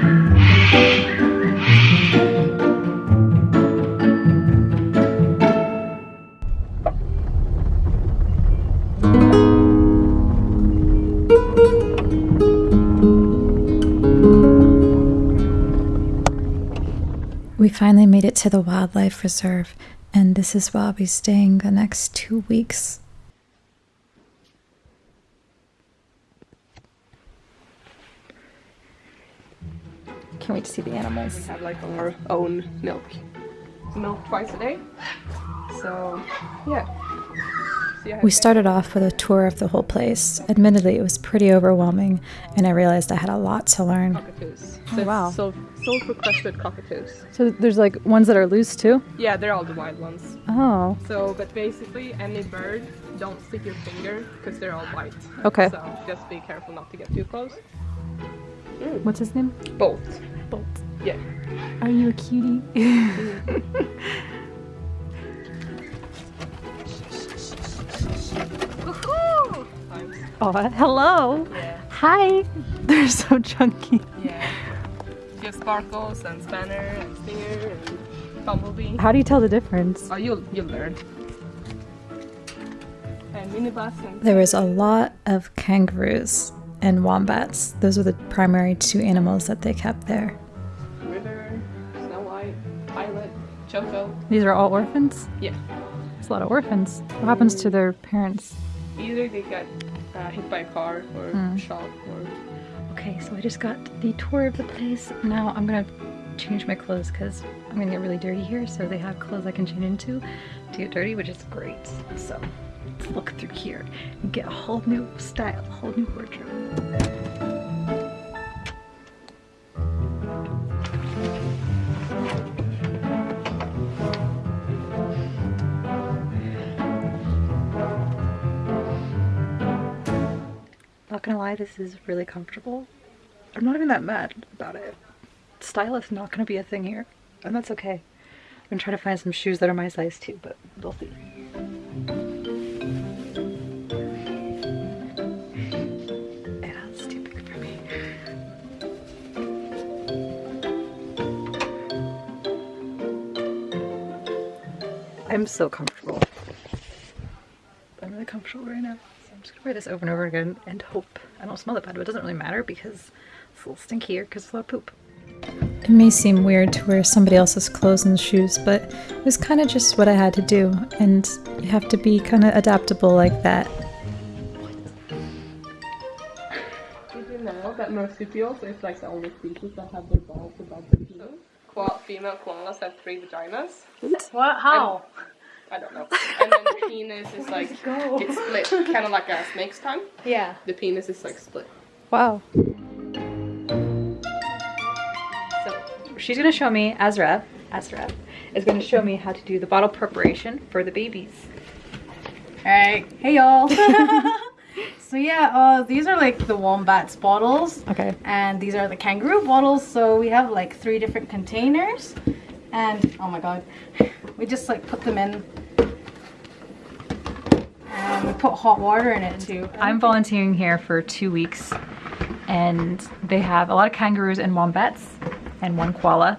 We finally made it to the wildlife reserve, and this is where I'll be staying the next two weeks. Can't wait to see the animals. We have like our own milk. Milk twice a day. So yeah. We started off with a tour of the whole place. Admittedly, it was pretty overwhelming, and I realized I had a lot to learn. cockatoos. Oh, So wow. So sulphur crested cockatoos. So there's like ones that are loose too? Yeah, they're all the wild ones. Oh, So, but basically, any bird, don't stick your finger because they're all white. okay. So just be careful not to get too close. What's his name? Bolt. Bolt. Yeah. Are you a cutie? Oh, hello. Yeah. Hi. They're so chunky. Yeah. You have sparkles and spanner and stinger and bumblebee. How do you tell the difference? Oh, you'll you'll learn. And minibus and There was a lot of kangaroos and wombats. Those were the primary two animals that they kept there. river, Snow White, Violet, Choco. These are all orphans? Yeah. It's a lot of orphans. What happens to their parents? Either they got uh, hit by a car or Hmm. shot or Okay, so I just got the tour of the place. Now I'm gonna change my clothes because I'm gonna get really dirty here. So they have clothes I can change into to get dirty, which is great. So let's look through here and get a whole new style, a whole new wardrobe. Not gonna lie, this is really comfortable. I'm not even that mad about it. Style is not gonna be a thing here, and that's okay. I'm gonna to find some shoes that are my size too, but we'll see. I'm so comfortable. I'm really comfortable right now. So I'm just gonna wear this over and over again and hope I don't smell it bad, but it doesn't really matter because it's a little stinky here because it's a lot of poop. It may seem weird to wear somebody else's clothes and shoes, but it was kind of just what I had to do, and you have to be kind of adaptable like that. Did you know that marsupials is like the only species that have their balls above their penis? Koala, female koalas have three vaginas. What? How? I don't know. And then the penis is like it's split, kind of like a snake's tongue. Yeah. The penis is like split. Wow. So she's gonna show me, Azra, Azra, is gonna show me how to do the bottle preparation for the babies. Alright, hey y'all. so yeah, uh, these are like the wombats bottles, Okay. and these are the kangaroo bottles. So we have like three different containers, and oh my god, we just like put them in, and we put hot water in it too. I'm volunteering here for two weeks, and they have a lot of kangaroos and wombats, and one koala,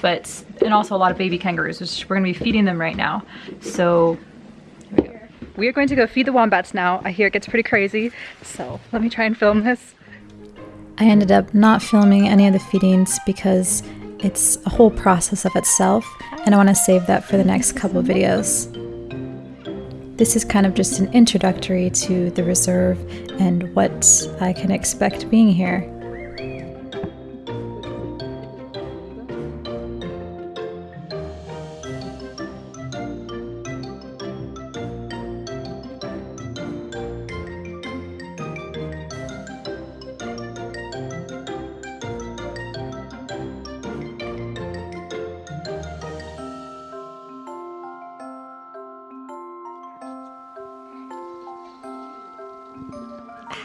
but and also a lot of baby kangaroos, which we're gonna be feeding them right now. So we are going to go feed the wombats now. I hear it gets pretty crazy, so let me try and film this. I ended up not filming any of the feedings because it's a whole process of itself, and I want to save that for the next couple videos. This is kind of just an introductory to the reserve and what I can expect being here.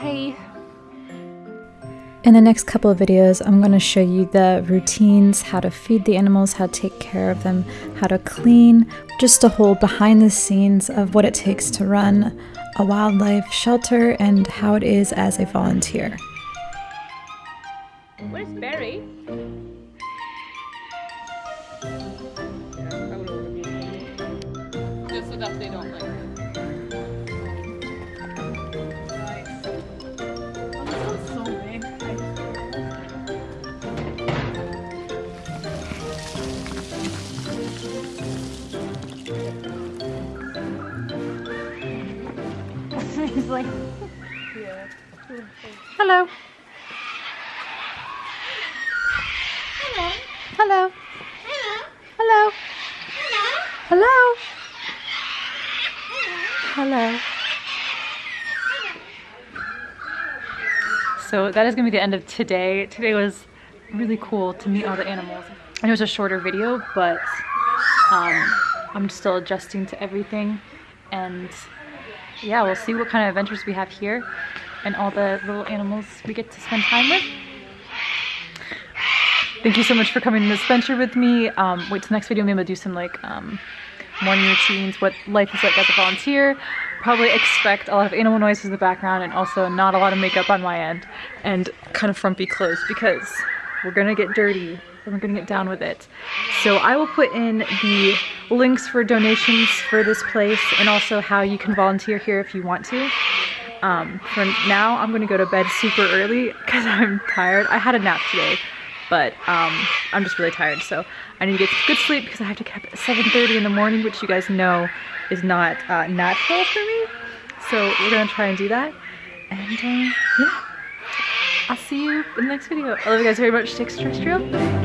Hi. In the next couple of videos, I'm going to show you the routines, how to feed the animals, how to take care of them, how to clean, just a whole behind the scenes of what it takes to run a wildlife shelter and how it is as a volunteer. Where's Barry? Just so that they don't like. He's like, Hello. Hello. Hello. Hello. Hello. So that is gonna be the end of today. Today was really cool to meet all the animals. I know it was a shorter video, but um, I'm still adjusting to everything. And yeah, we'll see what kind of adventures we have here and all the little animals we get to spend time with. Thank you so much for coming on this adventure with me. Um, wait till next video, maybe I'll do some like um, morning routines, what life is like as a volunteer. Probably expect a lot of animal noises in the background and also not a lot of makeup on my end and kind of frumpy clothes because we're gonna get dirty and we're gonna get down with it. So I will put in the links for donations for this place and also how you can volunteer here if you want to. Um, for now, I'm gonna go to bed super early because I'm tired. I had a nap today, but um, I'm just really tired. So I need to get some good sleep because I have to get up at 7.30 in the morning, which you guys know is not uh, natural for me. So we're gonna try and do that. And uh, yeah, I'll see you in the next video. I love you guys very much. Stay extraterrestrial.